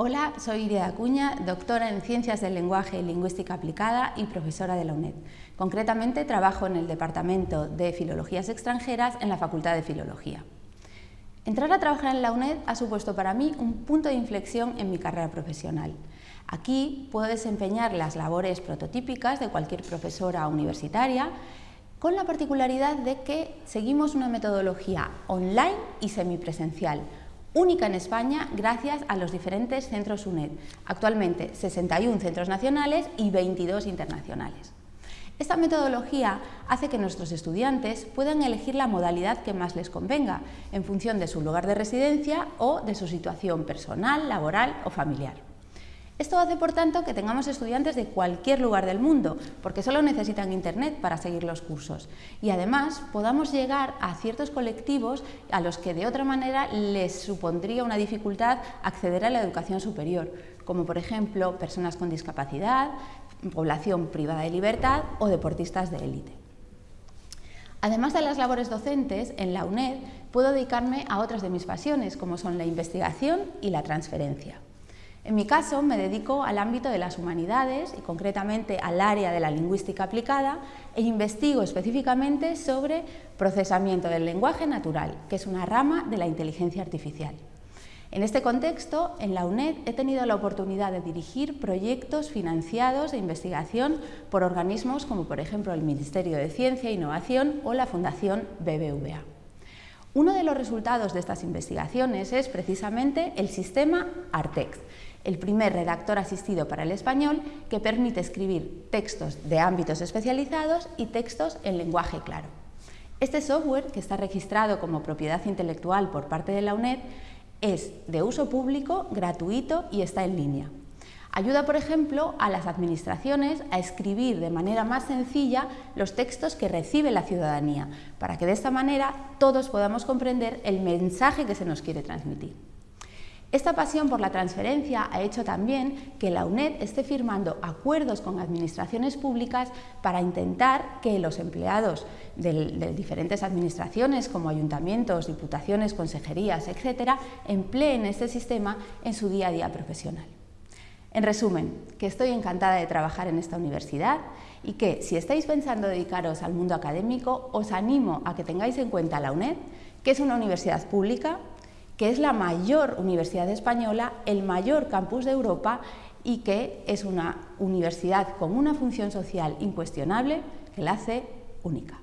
Hola, soy Iria Acuña, doctora en Ciencias del Lenguaje y Lingüística Aplicada y profesora de la UNED. Concretamente trabajo en el Departamento de Filologías Extranjeras en la Facultad de Filología. Entrar a trabajar en la UNED ha supuesto para mí un punto de inflexión en mi carrera profesional. Aquí puedo desempeñar las labores prototípicas de cualquier profesora universitaria, con la particularidad de que seguimos una metodología online y semipresencial, única en España gracias a los diferentes centros UNED, actualmente 61 centros nacionales y 22 internacionales. Esta metodología hace que nuestros estudiantes puedan elegir la modalidad que más les convenga, en función de su lugar de residencia o de su situación personal, laboral o familiar. Esto hace, por tanto, que tengamos estudiantes de cualquier lugar del mundo, porque solo necesitan Internet para seguir los cursos. Y además podamos llegar a ciertos colectivos a los que de otra manera les supondría una dificultad acceder a la educación superior, como por ejemplo personas con discapacidad, población privada de libertad o deportistas de élite. Además de las labores docentes, en la UNED puedo dedicarme a otras de mis pasiones, como son la investigación y la transferencia. En mi caso me dedico al ámbito de las humanidades y concretamente al área de la lingüística aplicada e investigo específicamente sobre procesamiento del lenguaje natural, que es una rama de la inteligencia artificial. En este contexto, en la UNED he tenido la oportunidad de dirigir proyectos financiados de investigación por organismos como por ejemplo el Ministerio de Ciencia e Innovación o la Fundación BBVA. Uno de los resultados de estas investigaciones es precisamente el sistema Artex, el primer redactor asistido para el español que permite escribir textos de ámbitos especializados y textos en lenguaje claro. Este software, que está registrado como propiedad intelectual por parte de la UNED, es de uso público, gratuito y está en línea. Ayuda, por ejemplo, a las administraciones a escribir de manera más sencilla los textos que recibe la ciudadanía, para que de esta manera todos podamos comprender el mensaje que se nos quiere transmitir. Esta pasión por la transferencia ha hecho también que la UNED esté firmando acuerdos con administraciones públicas para intentar que los empleados de, diferentes administraciones como ayuntamientos, diputaciones, consejerías, etcétera, empleen este sistema en su día a día profesional. En resumen, que estoy encantada de trabajar en esta universidad y que si estáis pensando dedicaros al mundo académico, os animo a que tengáis en cuenta la UNED, que es una universidad pública que es la mayor universidad española, el mayor campus de Europa y que es una universidad con una función social incuestionable que la hace única.